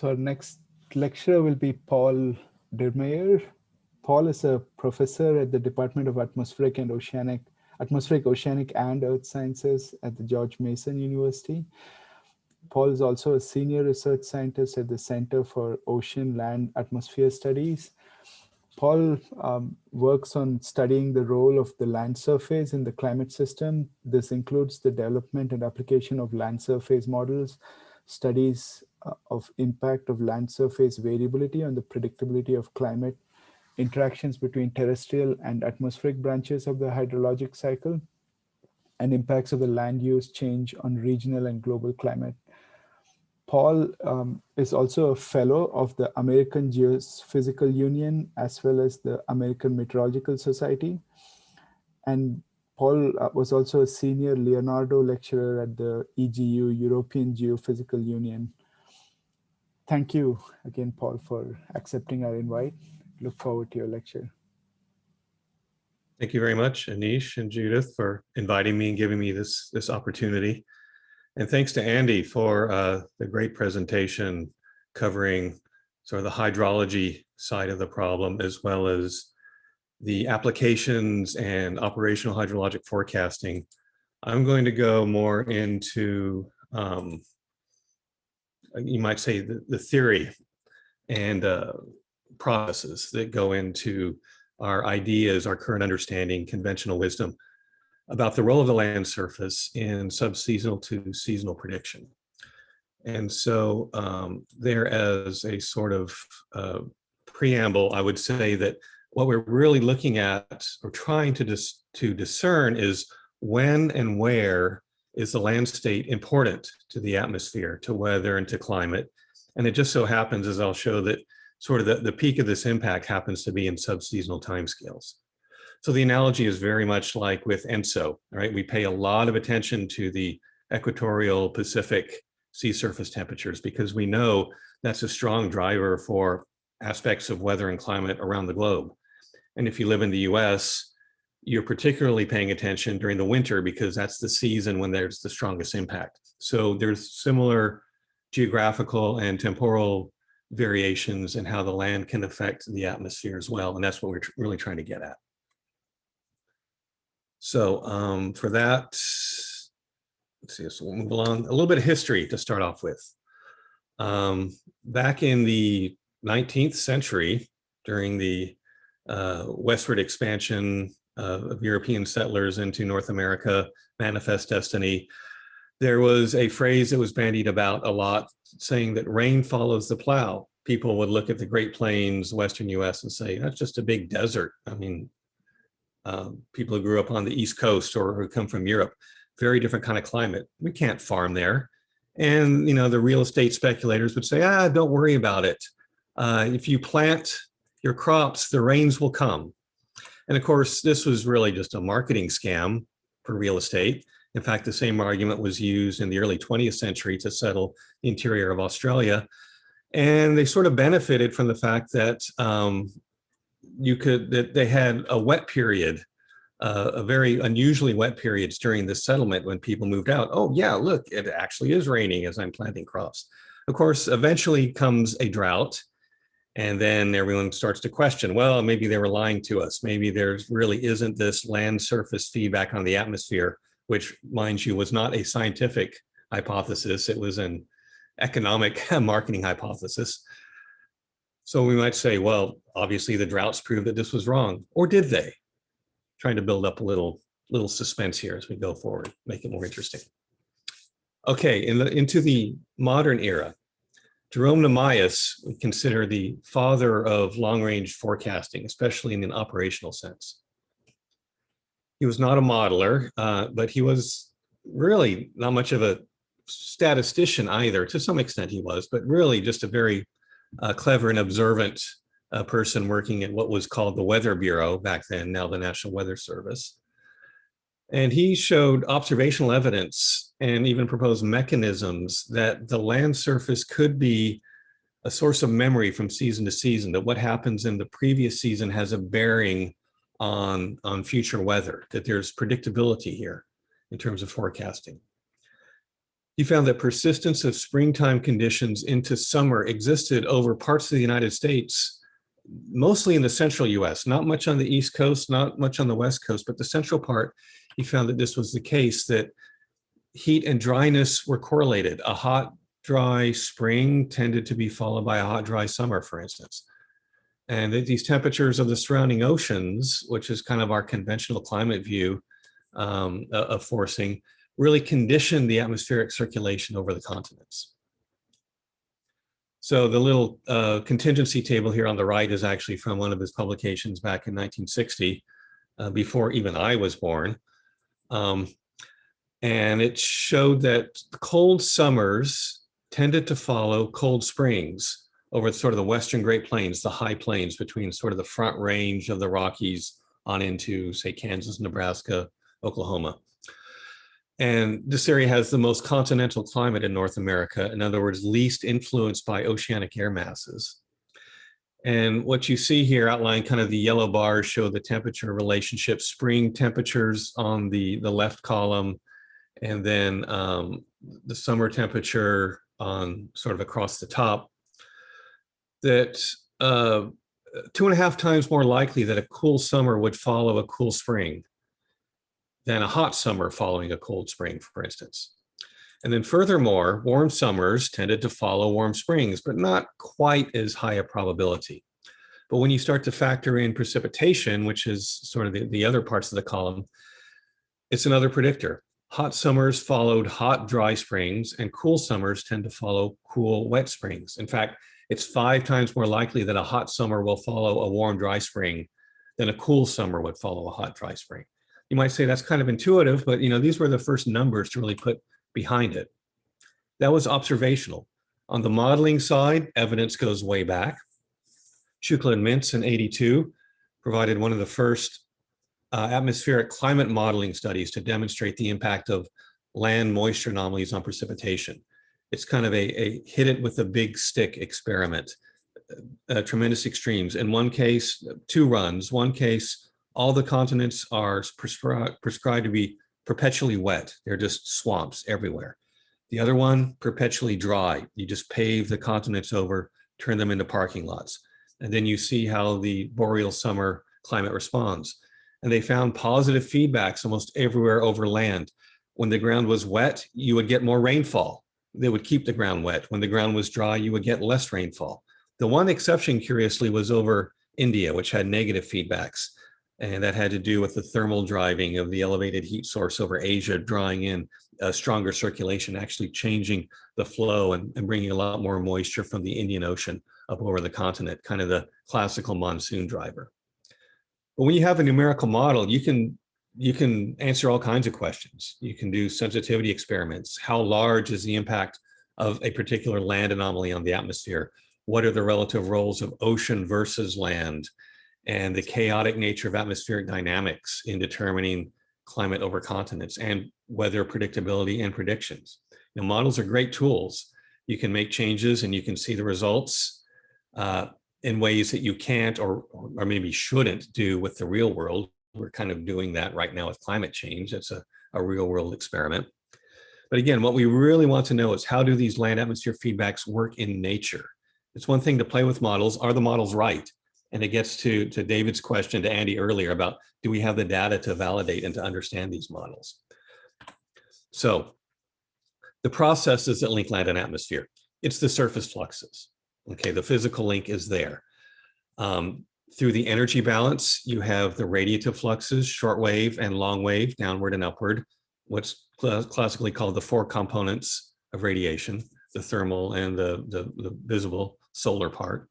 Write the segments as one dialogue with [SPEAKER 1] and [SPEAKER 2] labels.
[SPEAKER 1] So our next lecturer will be Paul Dirmeyer. Paul is a professor at the Department of Atmospheric and Oceanic, Atmospheric, Oceanic and Earth Sciences at the George Mason University. Paul is also a senior research scientist at the Center for Ocean, Land, Atmosphere Studies. Paul um, works on studying the role of the land surface in the climate system. This includes the development and application of land surface models, studies uh, of impact of land surface variability on the predictability of climate, interactions between terrestrial and atmospheric branches of the hydrologic cycle, and impacts of the land use change on regional and global climate Paul um, is also a fellow of the American Geophysical Union as well as the American Meteorological Society. And Paul uh, was also a senior Leonardo lecturer at the EGU, European Geophysical Union. Thank you again, Paul, for accepting our invite. Look forward to your lecture.
[SPEAKER 2] Thank you very much, Anish and Judith, for inviting me and giving me this, this opportunity. And thanks to Andy for uh, the great presentation covering sort of the hydrology side of the problem, as well as the applications and operational hydrologic forecasting. I'm going to go more into, um, you might say, the, the theory and uh, processes that go into our ideas, our current understanding, conventional wisdom about the role of the land surface in subseasonal to seasonal prediction. And so um, there as a sort of uh, preamble, I would say that what we're really looking at or trying to, dis to discern is when and where is the land state important to the atmosphere, to weather and to climate. And it just so happens, as I'll show, that sort of the, the peak of this impact happens to be in subseasonal timescales. So the analogy is very much like with ENSO, right? We pay a lot of attention to the equatorial Pacific sea surface temperatures because we know that's a strong driver for aspects of weather and climate around the globe. And if you live in the US, you're particularly paying attention during the winter because that's the season when there's the strongest impact. So there's similar geographical and temporal variations in how the land can affect the atmosphere as well. And that's what we're really trying to get at. So um, for that, let's see, so we'll move along. A little bit of history to start off with. Um, back in the 19th century, during the uh, westward expansion of European settlers into North America, manifest destiny, there was a phrase that was bandied about a lot saying that rain follows the plow. People would look at the Great Plains, Western US and say, that's just a big desert. I mean, um, people who grew up on the East Coast or who come from Europe, very different kind of climate. We can't farm there. And, you know, the real estate speculators would say, ah, don't worry about it. Uh, if you plant your crops, the rains will come. And of course, this was really just a marketing scam for real estate. In fact, the same argument was used in the early 20th century to settle the interior of Australia. And they sort of benefited from the fact that um, you could that they had a wet period uh, a very unusually wet periods during the settlement when people moved out. Oh yeah, look, it actually is raining as I'm planting crops. Of course, eventually comes a drought and then everyone starts to question, well, maybe they were lying to us. Maybe there's really isn't this land surface feedback on the atmosphere, which mind you was not a scientific hypothesis. It was an economic marketing hypothesis. So we might say, well, obviously the droughts prove that this was wrong, or did they? Trying to build up a little, little suspense here as we go forward, make it more interesting. Okay, in the, into the modern era, Jerome Namias we consider the father of long-range forecasting, especially in an operational sense. He was not a modeler, uh, but he was really not much of a statistician either. To some extent he was, but really just a very a clever and observant uh, person working at what was called the Weather Bureau back then, now the National Weather Service. And he showed observational evidence and even proposed mechanisms that the land surface could be a source of memory from season to season, that what happens in the previous season has a bearing on, on future weather, that there's predictability here in terms of forecasting. he found that persistence of springtime conditions into summer existed over parts of the United States, mostly in the central US, not much on the East Coast, not much on the West Coast, but the central part, he found that this was the case, that heat and dryness were correlated. A hot, dry spring tended to be followed by a hot, dry summer, for instance. And that these temperatures of the surrounding oceans, which is kind of our conventional climate view um, of forcing, really conditioned the atmospheric circulation over the continents. So the little uh, contingency table here on the right is actually from one of his publications back in 1960, uh, before even I was born. Um, and it showed that cold summers tended to follow cold springs over sort of the western Great Plains, the high plains between sort of the front range of the Rockies on into, say, Kansas, Nebraska, Oklahoma. And this area has the most continental climate in North America. In other words, least influenced by oceanic air masses. And what you see here outlined kind of the yellow bars show the temperature relationship, spring temperatures on the, the left column, and then um, the summer temperature on sort of across the top, that uh, two and a half times more likely that a cool summer would follow a cool spring than a hot summer following a cold spring, for instance. And then furthermore, warm summers tended to follow warm springs, but not quite as high a probability. But when you start to factor in precipitation, which is sort of the, the other parts of the column, it's another predictor. Hot summers followed hot, dry springs, and cool summers tend to follow cool, wet springs. In fact, it's five times more likely that a hot summer will follow a warm, dry spring than a cool summer would follow a hot, dry spring. You might say that's kind of intuitive, but you know these were the first numbers to really put behind it. That was observational. On the modeling side, evidence goes way back. Shukla and Mintz in 82 provided one of the first uh, atmospheric climate modeling studies to demonstrate the impact of land moisture anomalies on precipitation. It's kind of a, a hit it with a big stick experiment, uh, uh tremendous extremes. In one case, two runs, one case, all the continents are prescri prescribed to be perpetually wet. They're just swamps everywhere. The other one, perpetually dry. You just pave the continents over, turn them into parking lots. And then you see how the boreal summer climate responds and they found positive feedbacks almost everywhere over land. When the ground was wet, you would get more rainfall. They would keep the ground wet. When the ground was dry, you would get less rainfall. The one exception, curiously, was over India, which had negative feedbacks. And that had to do with the thermal driving of the elevated heat source over Asia, drawing in a stronger circulation, actually changing the flow and, and bringing a lot more moisture from the Indian Ocean up over the continent, kind of the classical monsoon driver. But when you have a numerical model, you can you can answer all kinds of questions. You can do sensitivity experiments. How large is the impact of a particular land anomaly on the atmosphere? What are the relative roles of ocean versus land? And the chaotic nature of atmospheric dynamics in determining climate over continents and weather predictability and predictions. Now, models are great tools. You can make changes and you can see the results. Uh, in ways that you can't or, or maybe shouldn't do with the real world. We're kind of doing that right now with climate change. It's a, a real world experiment. But again, what we really want to know is how do these land atmosphere feedbacks work in nature? It's one thing to play with models. Are the models right? And it gets to, to David's question to Andy earlier about, do we have the data to validate and to understand these models? So the processes that link land and atmosphere, it's the surface fluxes. Okay, the physical link is there. Um, through the energy balance, you have the radiative fluxes, short wave and long wave, downward and upward, what's cl classically called the four components of radiation, the thermal and the, the, the visible solar part.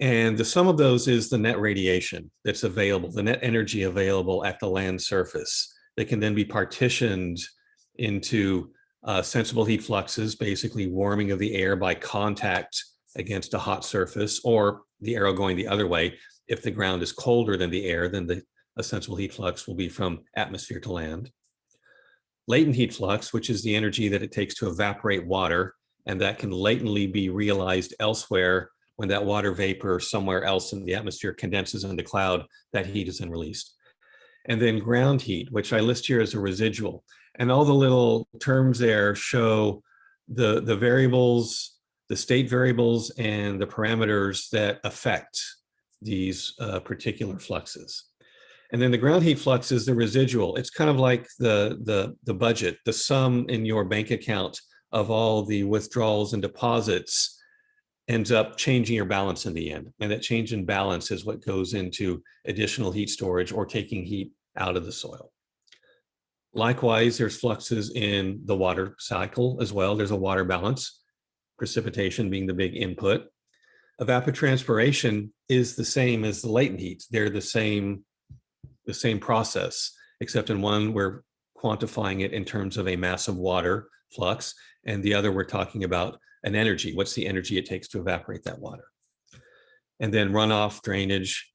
[SPEAKER 2] And the sum of those is the net radiation that's available, the net energy available at the land surface that can then be partitioned into uh, sensible heat fluxes, basically warming of the air by contact against a hot surface or the arrow going the other way. If the ground is colder than the air, then the sensible heat flux will be from atmosphere to land. Latent heat flux, which is the energy that it takes to evaporate water, and that can latently be realized elsewhere when that water vapor somewhere else in the atmosphere condenses into cloud, that heat is then released. And then ground heat, which I list here as a residual. And all the little terms there show the, the variables, the state variables and the parameters that affect these uh, particular fluxes. And then the ground heat flux is the residual. It's kind of like the, the, the budget, the sum in your bank account of all the withdrawals and deposits ends up changing your balance in the end. And that change in balance is what goes into additional heat storage or taking heat out of the soil. Likewise, there's fluxes in the water cycle as well. There's a water balance, precipitation being the big input. Evapotranspiration is the same as the latent heat. They're the same, the same process, except in one we're quantifying it in terms of a mass of water flux, and the other we're talking about an energy. What's the energy it takes to evaporate that water? And then runoff drainage,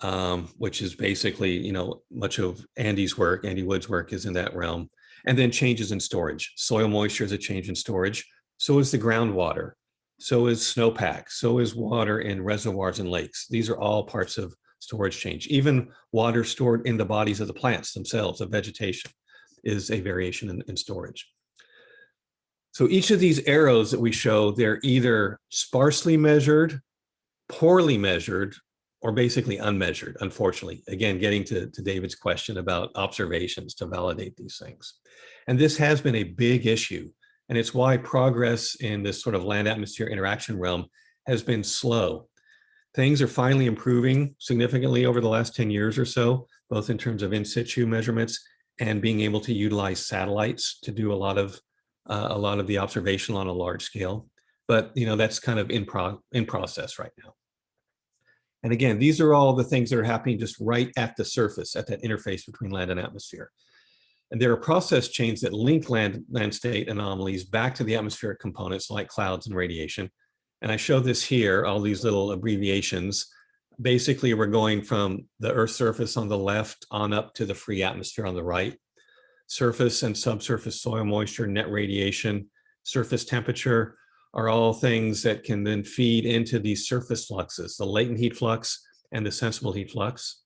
[SPEAKER 2] um, which is basically, you know, much of Andy's work, Andy Wood's work is in that realm. And then changes in storage. Soil moisture is a change in storage. So is the groundwater. So is snowpack. So is water in reservoirs and lakes. These are all parts of storage change. Even water stored in the bodies of the plants themselves, of vegetation, is a variation in, in storage. So each of these arrows that we show, they're either sparsely measured, poorly measured, or basically unmeasured, unfortunately. Again, getting to, to David's question about observations to validate these things. And this has been a big issue. And it's why progress in this sort of land atmosphere interaction realm has been slow. Things are finally improving significantly over the last 10 years or so, both in terms of in situ measurements and being able to utilize satellites to do a lot of uh, a lot of the observation on a large scale. But you know that's kind of in pro in process right now. And again, these are all the things that are happening just right at the surface, at that interface between land and atmosphere. And there are process chains that link land, land state anomalies back to the atmospheric components like clouds and radiation. And I show this here, all these little abbreviations. Basically, we're going from the Earth's surface on the left on up to the free atmosphere on the right. Surface and subsurface soil moisture, net radiation, surface temperature are all things that can then feed into these surface fluxes, the latent heat flux and the sensible heat flux.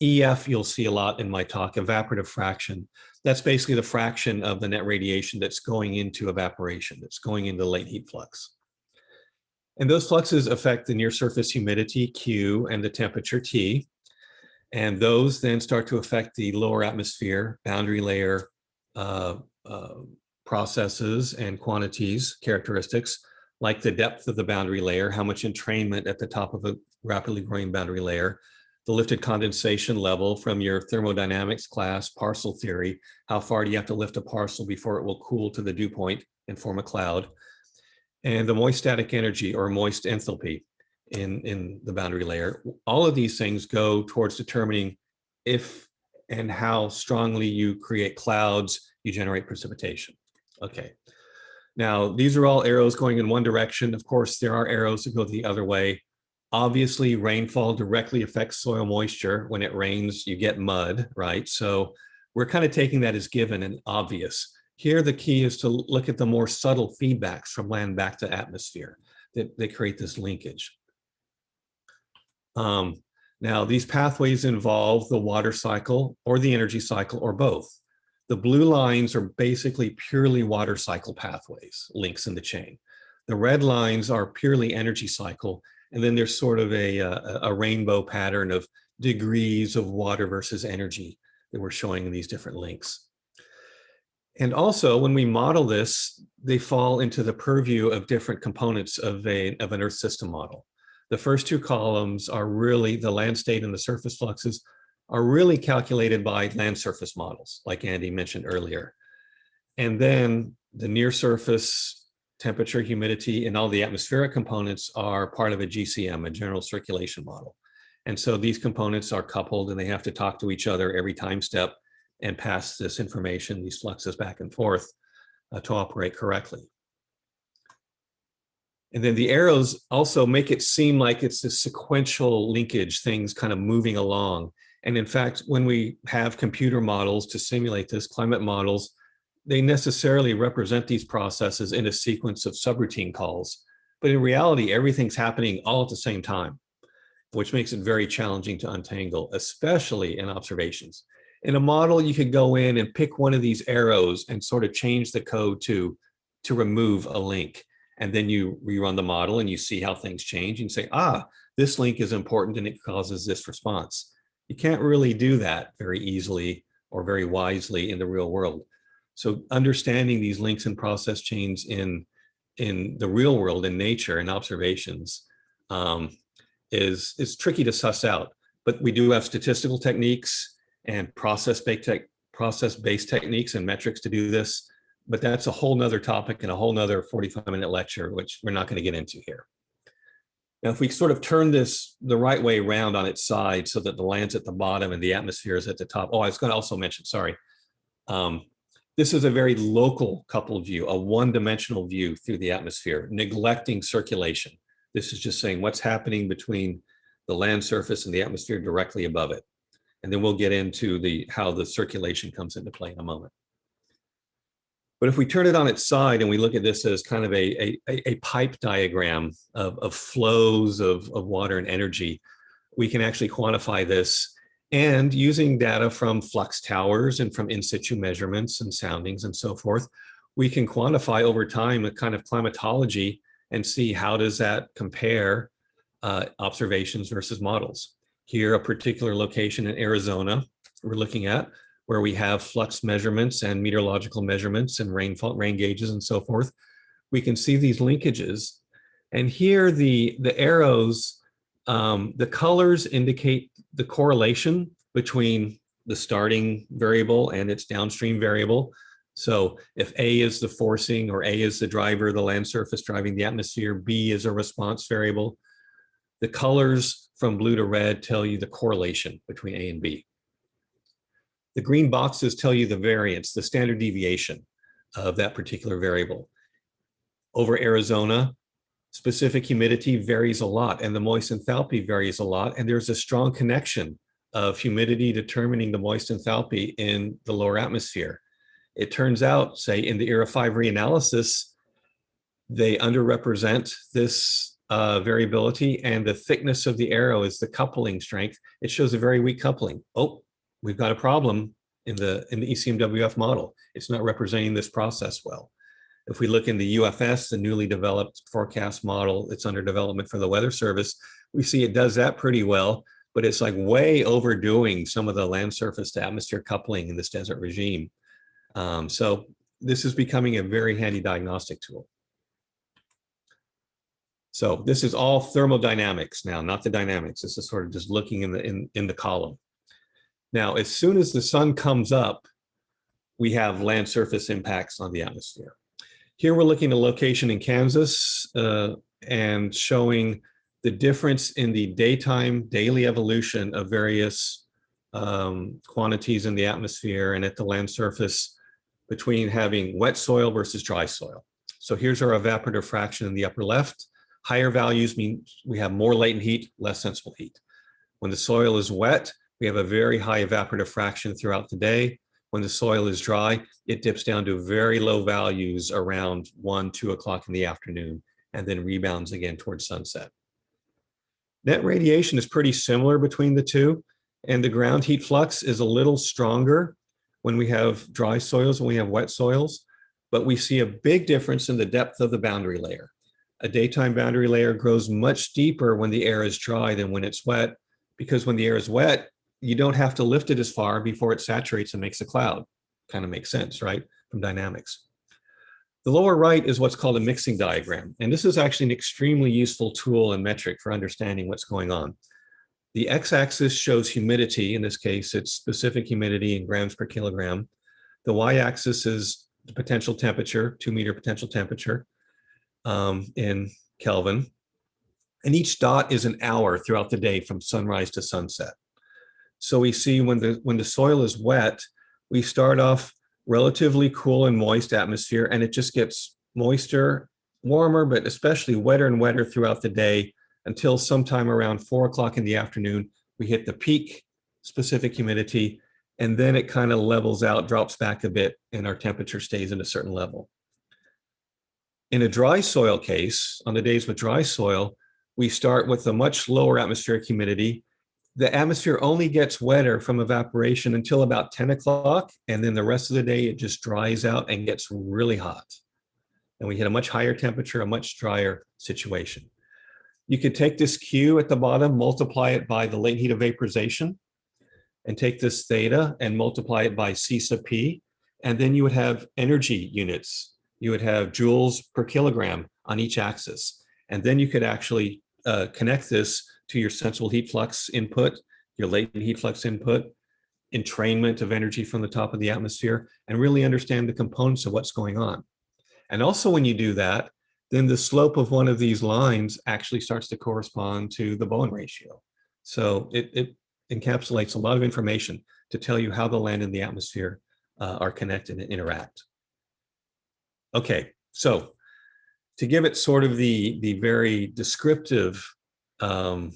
[SPEAKER 2] EF, you'll see a lot in my talk, evaporative fraction. That's basically the fraction of the net radiation that's going into evaporation, that's going into latent heat flux. And those fluxes affect the near surface humidity, Q, and the temperature, T. And those then start to affect the lower atmosphere, boundary layer uh, uh, processes and quantities, characteristics, like the depth of the boundary layer, how much entrainment at the top of a rapidly growing boundary layer, the lifted condensation level from your thermodynamics class, parcel theory, how far do you have to lift a parcel before it will cool to the dew point and form a cloud, and the moist static energy or moist enthalpy in, in the boundary layer. All of these things go towards determining if and how strongly you create clouds, you generate precipitation. Okay. Now, these are all arrows going in one direction. Of course, there are arrows that go the other way. Obviously, rainfall directly affects soil moisture. When it rains, you get mud, right? So we're kind of taking that as given and obvious. Here, the key is to look at the more subtle feedbacks from land back to atmosphere that, that create this linkage. Um, now, these pathways involve the water cycle or the energy cycle or both. The blue lines are basically purely water cycle pathways, links in the chain. The red lines are purely energy cycle, and then there's sort of a, a, a rainbow pattern of degrees of water versus energy that we're showing in these different links. And also when we model this, they fall into the purview of different components of, a, of an Earth system model. The first two columns are really the land state and the surface fluxes are really calculated by land surface models, like Andy mentioned earlier. And then the near surface temperature, humidity, and all the atmospheric components are part of a GCM, a general circulation model. And so these components are coupled and they have to talk to each other every time step and pass this information, these fluxes back and forth uh, to operate correctly. And then the arrows also make it seem like it's a sequential linkage, things kind of moving along. And in fact, when we have computer models to simulate this, climate models, they necessarily represent these processes in a sequence of subroutine calls. But in reality, everything's happening all at the same time, which makes it very challenging to untangle, especially in observations. In a model, you could go in and pick one of these arrows and sort of change the code to, to remove a link. And then you rerun the model and you see how things change and say, ah, this link is important and it causes this response. You can't really do that very easily or very wisely in the real world. So understanding these links and process chains in, in the real world, in nature and observations um, is, is tricky to suss out. But we do have statistical techniques and process-based te process -based techniques and metrics to do this. But that's a whole nother topic and a whole nother 45 minute lecture, which we're not going to get into here. Now, if we sort of turn this the right way around on its side so that the land's at the bottom and the atmosphere is at the top. Oh, I was going to also mention, sorry. Um, this is a very local coupled view, a one-dimensional view through the atmosphere, neglecting circulation. This is just saying what's happening between the land surface and the atmosphere directly above it. And then we'll get into the how the circulation comes into play in a moment. But if we turn it on its side and we look at this as kind of a, a, a pipe diagram of, of flows of, of water and energy, we can actually quantify this and using data from flux towers and from in situ measurements and soundings and so forth, we can quantify over time a kind of climatology and see how does that compare uh, observations versus models. Here, a particular location in Arizona we're looking at where we have flux measurements and meteorological measurements and rainfall, rain gauges and so forth. We can see these linkages. And here the, the arrows, um, the colors indicate the correlation between the starting variable and its downstream variable. So if A is the forcing or A is the driver, the land surface driving the atmosphere, B is a response variable. The colors from blue to red tell you the correlation between A and B. The green boxes tell you the variance, the standard deviation of that particular variable. Over Arizona, specific humidity varies a lot and the moist enthalpy varies a lot. And there's a strong connection of humidity determining the moist enthalpy in the lower atmosphere. It turns out, say, in the ERA 5 reanalysis, they underrepresent this uh, variability and the thickness of the arrow is the coupling strength. It shows a very weak coupling. Oh, we've got a problem in the in the ECMWF model. It's not representing this process well. If we look in the UFS, the newly developed forecast model, it's under development for the Weather Service, we see it does that pretty well, but it's like way overdoing some of the land surface to atmosphere coupling in this desert regime. Um, so this is becoming a very handy diagnostic tool. So this is all thermodynamics now, not the dynamics. This is sort of just looking in the in, in the column. Now, as soon as the sun comes up, we have land surface impacts on the atmosphere. Here we're looking at a location in Kansas uh, and showing the difference in the daytime daily evolution of various um, quantities in the atmosphere and at the land surface between having wet soil versus dry soil. So here's our evaporative fraction in the upper left. Higher values mean we have more latent heat, less sensible heat. When the soil is wet, we have a very high evaporative fraction throughout the day. When the soil is dry, it dips down to very low values around one, two o'clock in the afternoon, and then rebounds again towards sunset. Net radiation is pretty similar between the two, and the ground heat flux is a little stronger when we have dry soils and we have wet soils, but we see a big difference in the depth of the boundary layer. A daytime boundary layer grows much deeper when the air is dry than when it's wet, because when the air is wet, you don't have to lift it as far before it saturates and makes a cloud. Kind of makes sense, right, from dynamics. The lower right is what's called a mixing diagram. And this is actually an extremely useful tool and metric for understanding what's going on. The x-axis shows humidity. In this case, it's specific humidity in grams per kilogram. The y-axis is the potential temperature, two meter potential temperature um, in Kelvin. And each dot is an hour throughout the day from sunrise to sunset. So we see when the, when the soil is wet, we start off relatively cool and moist atmosphere, and it just gets moister, warmer, but especially wetter and wetter throughout the day until sometime around four o'clock in the afternoon, we hit the peak specific humidity, and then it kind of levels out, drops back a bit, and our temperature stays at a certain level. In a dry soil case, on the days with dry soil, we start with a much lower atmospheric humidity, the atmosphere only gets wetter from evaporation until about 10 o'clock. And then the rest of the day, it just dries out and gets really hot. And we hit a much higher temperature, a much drier situation. You could take this Q at the bottom, multiply it by the latent heat of vaporization, and take this theta and multiply it by C sub P. And then you would have energy units. You would have joules per kilogram on each axis. And then you could actually uh, connect this to your sensible heat flux input, your latent heat flux input, entrainment of energy from the top of the atmosphere, and really understand the components of what's going on. And also when you do that, then the slope of one of these lines actually starts to correspond to the Bowen ratio. So it, it encapsulates a lot of information to tell you how the land and the atmosphere uh, are connected and interact. Okay, so to give it sort of the, the very descriptive um,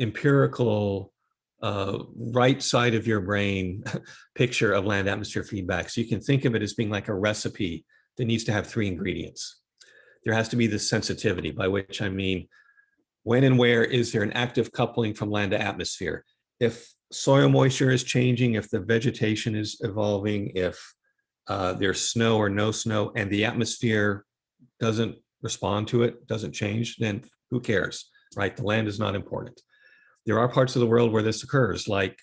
[SPEAKER 2] empirical uh, right side of your brain picture of land atmosphere feedback. So you can think of it as being like a recipe that needs to have three ingredients. There has to be this sensitivity, by which I mean, when and where is there an active coupling from land to atmosphere? If soil moisture is changing, if the vegetation is evolving, if uh, there's snow or no snow and the atmosphere doesn't respond to it, doesn't change, then who cares? right? The land is not important. There are parts of the world where this occurs, like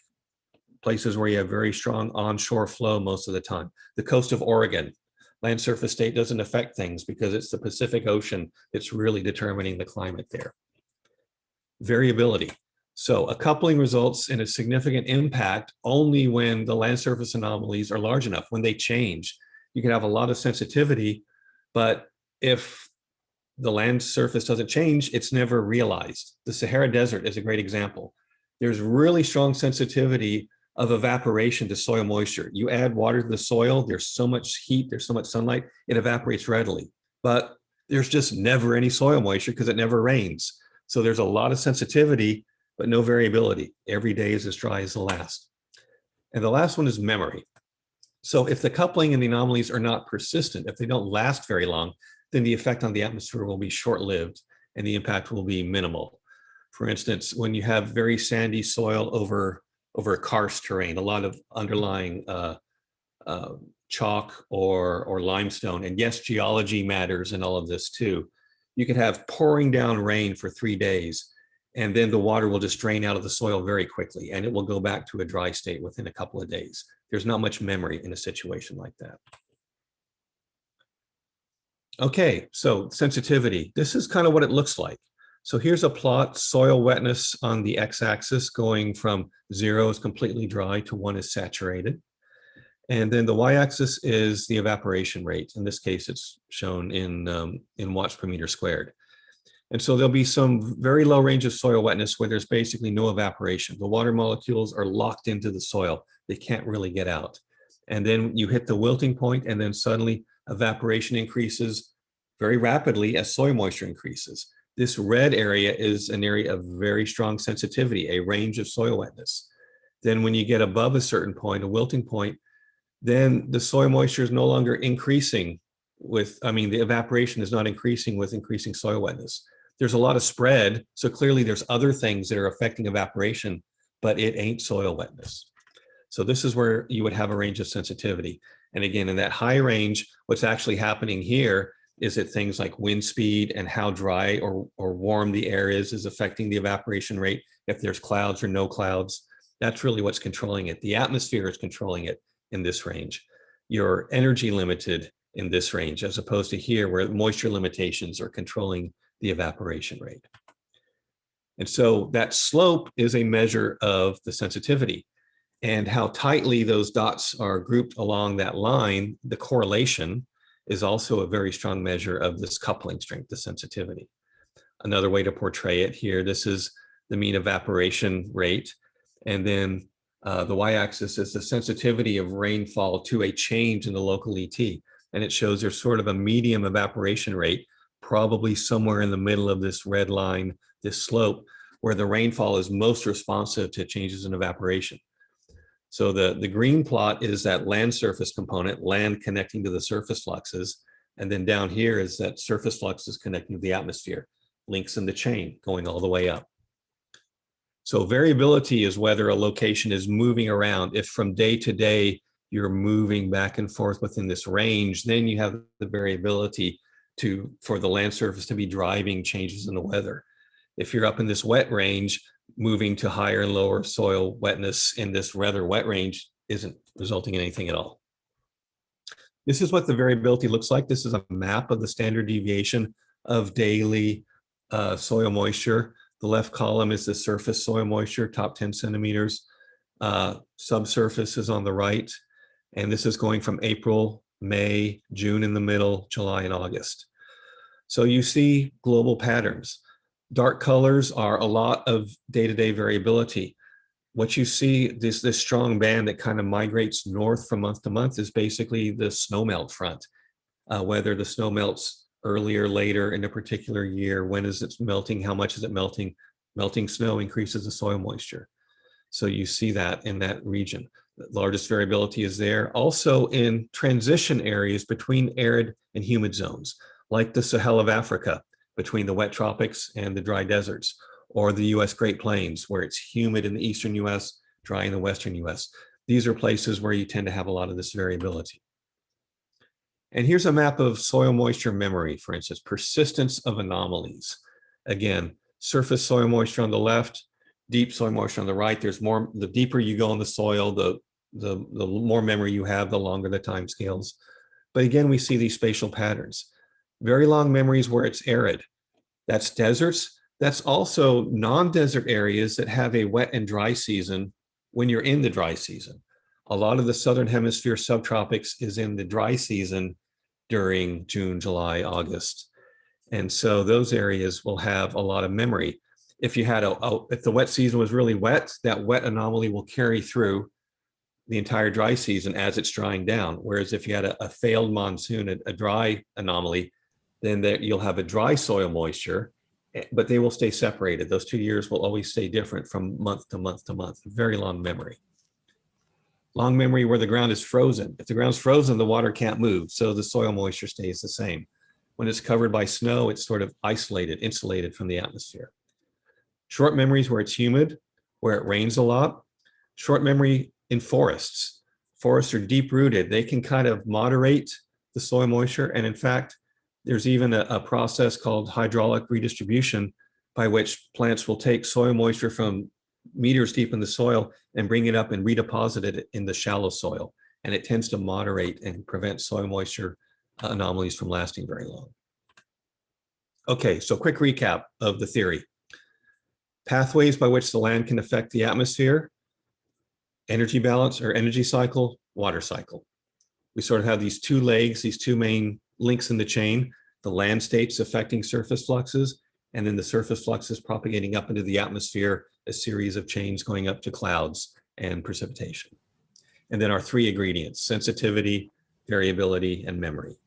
[SPEAKER 2] places where you have very strong onshore flow most of the time. The coast of Oregon, land surface state doesn't affect things because it's the Pacific Ocean that's really determining the climate there. Variability. So a coupling results in a significant impact only when the land surface anomalies are large enough, when they change. You can have a lot of sensitivity, but if the land surface doesn't change, it's never realized. The Sahara Desert is a great example. There's really strong sensitivity of evaporation to soil moisture. You add water to the soil, there's so much heat, there's so much sunlight, it evaporates readily. But there's just never any soil moisture because it never rains. So there's a lot of sensitivity, but no variability. Every day is as dry as the last. And the last one is memory. So if the coupling and the anomalies are not persistent, if they don't last very long, then the effect on the atmosphere will be short-lived and the impact will be minimal. For instance, when you have very sandy soil over, over karst terrain, a lot of underlying uh, uh, chalk or, or limestone, and yes, geology matters in all of this too. You can have pouring down rain for three days, and then the water will just drain out of the soil very quickly, and it will go back to a dry state within a couple of days. There's not much memory in a situation like that. Okay, so sensitivity. This is kind of what it looks like. So here's a plot, soil wetness on the x-axis going from zero is completely dry to one is saturated. And then the y-axis is the evaporation rate. In this case, it's shown in, um, in watts per meter squared. And so there'll be some very low range of soil wetness where there's basically no evaporation. The water molecules are locked into the soil. They can't really get out. And then you hit the wilting point and then suddenly evaporation increases very rapidly as soil moisture increases. This red area is an area of very strong sensitivity, a range of soil wetness. Then when you get above a certain point, a wilting point, then the soil moisture is no longer increasing with, I mean, the evaporation is not increasing with increasing soil wetness. There's a lot of spread, so clearly there's other things that are affecting evaporation, but it ain't soil wetness. So this is where you would have a range of sensitivity. And again, in that high range, what's actually happening here is that things like wind speed and how dry or, or warm the air is is affecting the evaporation rate, if there's clouds or no clouds. That's really what's controlling it. The atmosphere is controlling it in this range. You're energy limited in this range, as opposed to here where moisture limitations are controlling the evaporation rate. And so that slope is a measure of the sensitivity and how tightly those dots are grouped along that line, the correlation is also a very strong measure of this coupling strength, the sensitivity. Another way to portray it here, this is the mean evaporation rate. And then uh, the y-axis is the sensitivity of rainfall to a change in the local ET. And it shows there's sort of a medium evaporation rate, probably somewhere in the middle of this red line, this slope, where the rainfall is most responsive to changes in evaporation. So the, the green plot is that land surface component, land connecting to the surface fluxes. And then down here is that surface fluxes connecting to the atmosphere, links in the chain going all the way up. So variability is whether a location is moving around. If from day to day, you're moving back and forth within this range, then you have the variability to for the land surface to be driving changes in the weather. If you're up in this wet range, moving to higher and lower soil wetness in this rather wet range isn't resulting in anything at all. This is what the variability looks like. This is a map of the standard deviation of daily uh, soil moisture. The left column is the surface soil moisture, top 10 centimeters. Uh, subsurface is on the right. And this is going from April, May, June in the middle, July and August. So you see global patterns. Dark colors are a lot of day-to-day -day variability. What you see, this, this strong band that kind of migrates north from month to month is basically the snowmelt front. Uh, whether the snow melts earlier, later in a particular year, when is it melting, how much is it melting? Melting snow increases the soil moisture. So you see that in that region. The largest variability is there. Also in transition areas between arid and humid zones, like the Sahel of Africa, between the wet tropics and the dry deserts, or the US Great Plains, where it's humid in the eastern US, dry in the western US. These are places where you tend to have a lot of this variability. And here's a map of soil moisture memory, for instance, persistence of anomalies. Again, surface soil moisture on the left, deep soil moisture on the right. There's more, the deeper you go in the soil, the, the, the more memory you have, the longer the time scales. But again, we see these spatial patterns. Very long memories where it's arid. That's deserts. That's also non-desert areas that have a wet and dry season when you're in the dry season. A lot of the Southern hemisphere subtropics is in the dry season during June, July, August. And so those areas will have a lot of memory. If you had a, a, if the wet season was really wet, that wet anomaly will carry through the entire dry season as it's drying down. Whereas if you had a, a failed monsoon, a, a, dry anomaly, then that you'll have a dry soil moisture, eh, but they will stay separated. Those two years will always stay different from month to month to month, very long memory. Long memory where the ground is frozen. If the ground's frozen, the water can't move, so the soil moisture stays the same. When it's covered by snow, it's sort of isolated, insulated from the atmosphere. Short memories where it's humid, where it rains a lot. Short memory in forests. Forests are deep rooted. They can kind of moderate the soil moisture. And in fact, there's even a, a process called hydraulic redistribution by which plants will take soil moisture from meters deep in the soil and bring it up and redeposit it in the shallow soil. And it tends to moderate and prevent soil moisture uh, anomalies from lasting very long. Okay, so quick recap of the theory. Pathways by which the land can affect the atmosphere, energy balance or energy cycle, water cycle. We sort of have these two legs, these two main links in the chain, the land states affecting surface fluxes, and then the surface fluxes propagating up into the atmosphere, a series of chains going up to clouds and precipitation. And then our three ingredients, sensitivity, variability, and memory.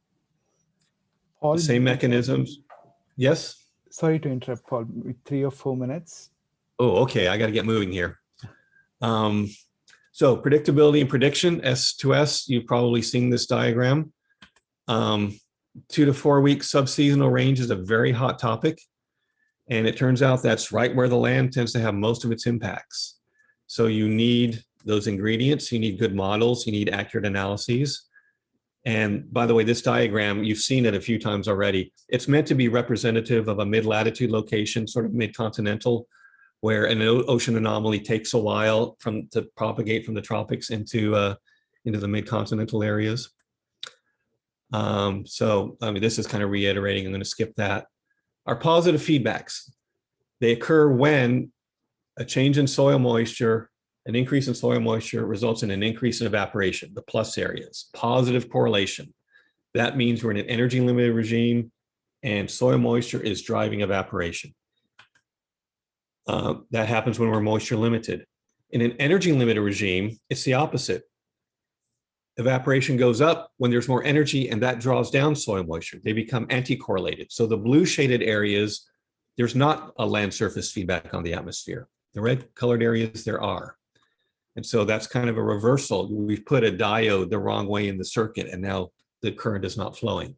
[SPEAKER 1] Paul,
[SPEAKER 2] the same mechanisms. Yes?
[SPEAKER 1] Sorry to interrupt, Paul, three or four minutes.
[SPEAKER 2] Oh, okay, I got to get moving here. Um, so predictability and prediction, S2S, you've probably seen this diagram. Um, two to four week subseasonal range is a very hot topic. And it turns out that's right where the land tends to have most of its impacts. So you need those ingredients, you need good models, you need accurate analyses. And by the way, this diagram, you've seen it a few times already. It's meant to be representative of a mid-latitude location, sort of mid-continental, where an ocean anomaly takes a while from to propagate from the tropics into uh, into the mid-continental areas. Um, so, I mean, this is kind of reiterating, I'm going to skip that. Our positive feedbacks, they occur when a change in soil moisture, an increase in soil moisture results in an increase in evaporation, the plus areas, positive correlation. That means we're in an energy limited regime and soil moisture is driving evaporation. Uh, that happens when we're moisture limited. In an energy limited regime, it's the opposite evaporation goes up when there's more energy and that draws down soil moisture. They become anti-correlated. So the blue shaded areas, there's not a land surface feedback on the atmosphere. The red colored areas, there are. And so that's kind of a reversal. We've put a diode the wrong way in the circuit and now the current is not flowing.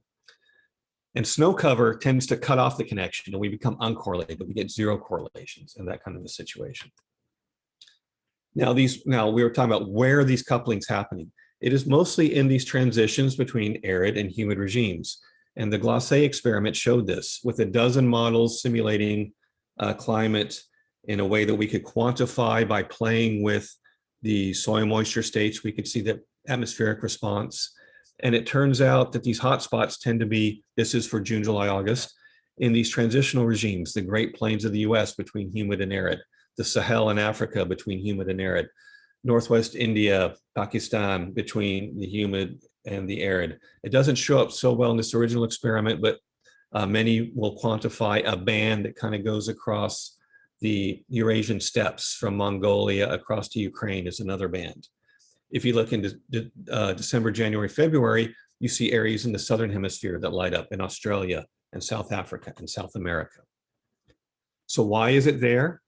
[SPEAKER 2] And snow cover tends to cut off the connection and we become uncorrelated. But we get zero correlations in that kind of a situation. Now these, now we were talking about where these couplings happening? It is mostly in these transitions between arid and humid regimes. And the GLACE experiment showed this with a dozen models simulating uh, climate in a way that we could quantify by playing with the soil moisture states. We could see the atmospheric response. And it turns out that these hotspots tend to be, this is for June, July, August, in these transitional regimes, the Great Plains of the US between humid and arid, the Sahel in Africa between humid and arid, Northwest India, Pakistan between the humid and the arid. It doesn't show up so well in this original experiment, but uh, many will quantify a band that kind of goes across the Eurasian steppes from Mongolia across to Ukraine is another band. If you look into uh, December, January, February, you see areas in the Southern hemisphere that light up in Australia and South Africa and South America. So why is it there?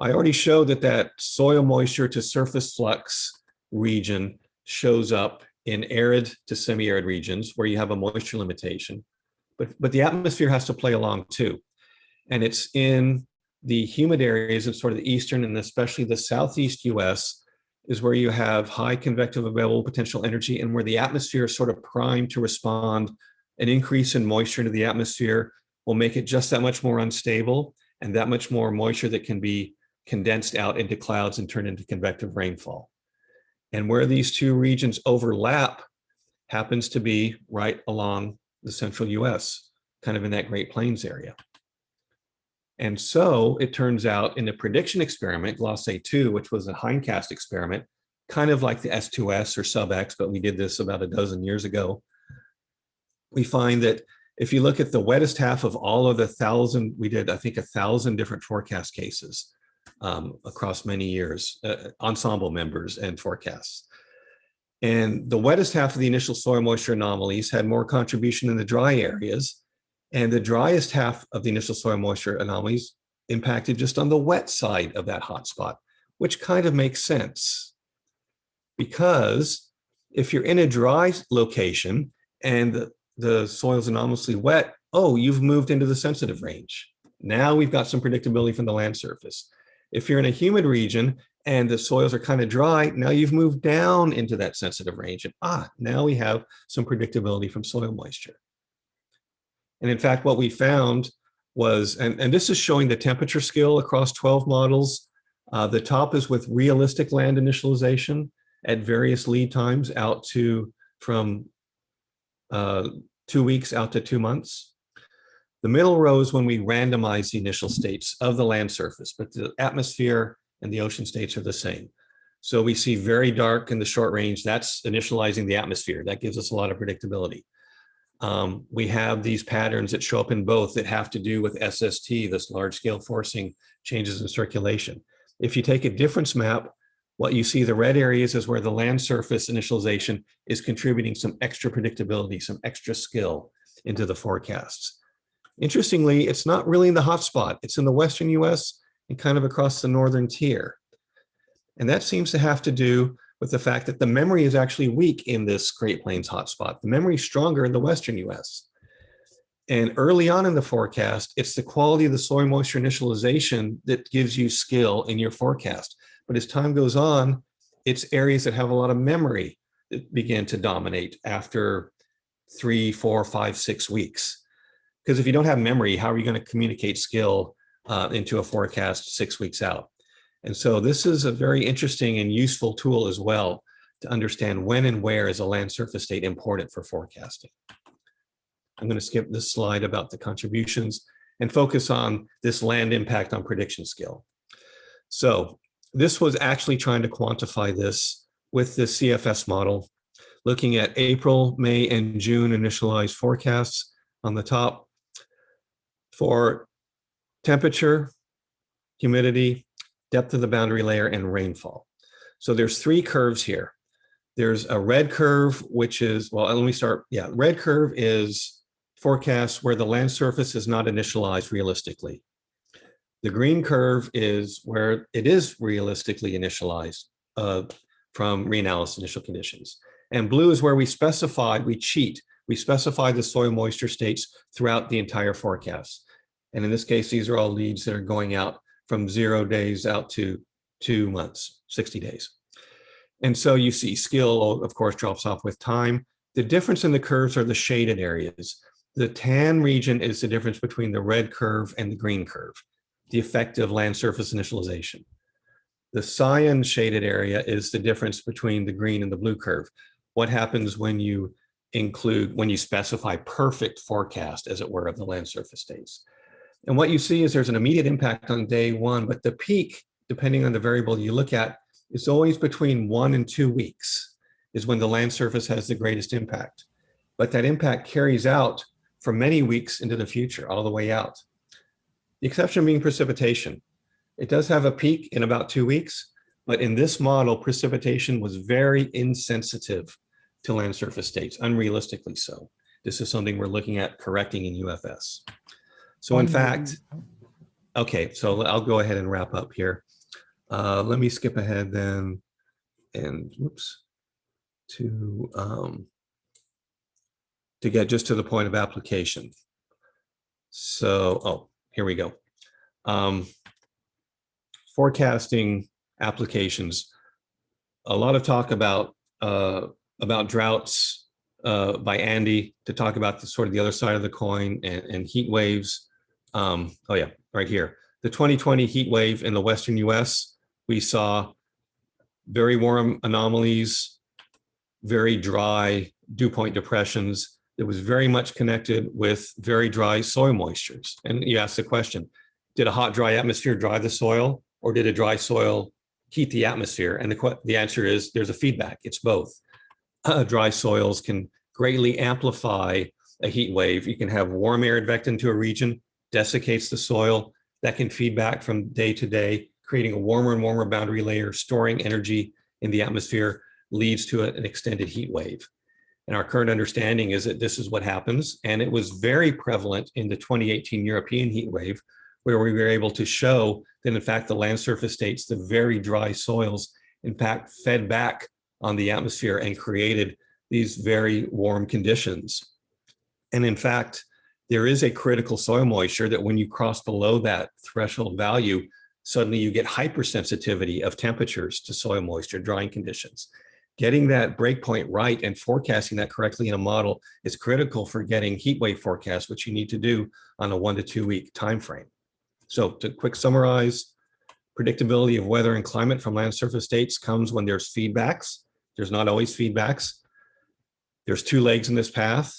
[SPEAKER 2] I already showed that that soil moisture to surface flux region shows up in arid to semi-arid regions where you have a moisture limitation. But, but the atmosphere has to play along too. And it's in the humid areas of sort of the eastern and especially the southeast US is where you have high convective available potential energy and where the atmosphere is sort of primed to respond. An increase in moisture into the atmosphere will make it just that much more unstable and that much more moisture that can be condensed out into clouds and turn into convective rainfall. And where these two regions overlap happens to be right along the central US, kind of in that Great Plains area. And so it turns out in the prediction experiment, GLACE 2, which was a hindcast experiment, kind of like the S2S or sub-X, but we did this about a dozen years ago. We find that if you look at the wettest half of all of the thousand, we did, I think, a thousand different forecast cases um, across many years, uh, ensemble members and forecasts. And the wettest half of the initial soil moisture anomalies had more contribution in the dry areas. And the driest half of the initial soil moisture anomalies impacted just on the wet side of that hotspot, which kind of makes sense. Because if you're in a dry location and the, the soil is anomalously wet, oh, you've moved into the sensitive range. Now we've got some predictability from the land surface. If you're in a humid region and the soils are kind of dry, now you've moved down into that sensitive range. And ah, now we have some predictability from soil moisture. And in fact, what we found was, and, and this is showing the temperature scale across 12 models. Uh, the top is with realistic land initialization at various lead times out to from uh, two weeks out to two months. The middle row is when we randomize the initial states of the land surface, but the atmosphere and the ocean states are the same. So we see very dark in the short range, that's initializing the atmosphere. That gives us a lot of predictability. Um, we have these patterns that show up in both that have to do with SST, this large scale forcing changes in circulation. If you take a difference map, what you see the red areas is where the land surface initialization is contributing some extra predictability, some extra skill into the forecasts. Interestingly, it's not really in the hotspot. It's in the Western US and kind of across the Northern tier. And that seems to have to do with the fact that the memory is actually weak in this Great Plains hotspot. The memory is stronger in the Western US. And early on in the forecast, it's the quality of the soil moisture initialization that gives you skill in your forecast. But as time goes on, it's areas that have a lot of memory that begin to dominate after three, four, five, six weeks. Because if you don't have memory, how are you going to communicate skill uh, into a forecast six weeks out? And so this is a very interesting and useful tool as well to understand when and where is a land surface state important for forecasting. I'm going to skip this slide about the contributions and focus on this land impact on prediction skill. So this was actually trying to quantify this with the CFS model, looking at April, May, and June initialized forecasts on the top for temperature, humidity, depth of the boundary layer, and rainfall. So there's three curves here. There's a red curve, which is, well, let me start. Yeah, red curve is forecast where the land surface is not initialized realistically. The green curve is where it is realistically initialized uh, from reanalysis initial conditions. And blue is where we specified, we cheat, we specify the soil moisture states throughout the entire forecast. And in this case, these are all leads that are going out from zero days out to two months, 60 days. And so you see skill, of course, drops off with time. The difference in the curves are the shaded areas. The tan region is the difference between the red curve and the green curve, the effect of land surface initialization. The cyan shaded area is the difference between the green and the blue curve. What happens when you include, when you specify perfect forecast, as it were, of the land surface states. And what you see is there's an immediate impact on day one, but the peak, depending on the variable you look at, is always between one and two weeks is when the land surface has the greatest impact. But that impact carries out for many weeks into the future, all the way out. The exception being precipitation. It does have a peak in about two weeks, but in this model, precipitation was very insensitive to land surface states, unrealistically so. This is something we're looking at correcting in UFS. So in fact, okay, so I'll go ahead and wrap up here. Uh, let me skip ahead then and whoops to um, to get just to the point of application. So, oh, here we go. Um, forecasting applications. A lot of talk about uh, about droughts uh, by Andy to talk about the sort of the other side of the coin and, and heat waves. Um, oh yeah, right here. The 2020 heat wave in the Western US, we saw very warm anomalies, very dry dew point depressions that was very much connected with very dry soil moistures. And you ask the question, did a hot, dry atmosphere dry the soil or did a dry soil heat the atmosphere? And the, the answer is there's a feedback, it's both. Uh, dry soils can greatly amplify a heat wave. You can have warm air advect into a region, desiccates the soil, that can feed back from day to day, creating a warmer and warmer boundary layer, storing energy in the atmosphere, leads to an extended heat wave. And our current understanding is that this is what happens. And it was very prevalent in the 2018 European heat wave, where we were able to show that in fact, the land surface states, the very dry soils, in fact, fed back on the atmosphere and created these very warm conditions. And in fact, there is a critical soil moisture that when you cross below that threshold value, suddenly you get hypersensitivity of temperatures to soil moisture, drying conditions getting that breakpoint right and forecasting that correctly in a model is critical for getting heat wave forecasts, which you need to do on a one to two week time frame. So to quick summarize, predictability of weather and climate from land surface states comes when there's feedbacks. There's not always feedbacks. There's two legs in this path.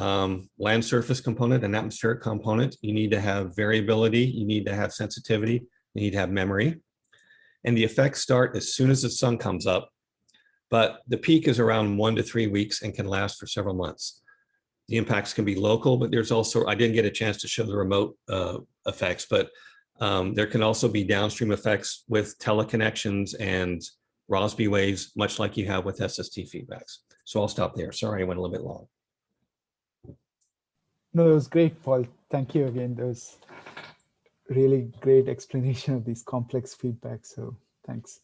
[SPEAKER 2] Um, land surface component and atmospheric component. You need to have variability. You need to have sensitivity. You need to have memory. And the effects start as soon as the sun comes up but the peak is around one to three weeks and can last for several months. The impacts can be local, but there's also, I didn't get a chance to show the remote uh, effects, but um, there can also be downstream effects with teleconnections and Rossby waves, much like you have with SST feedbacks. So I'll stop there. Sorry, I went a little bit long.
[SPEAKER 1] No, it was great, Paul. Thank you again. That was really great explanation of these complex feedbacks. So thanks.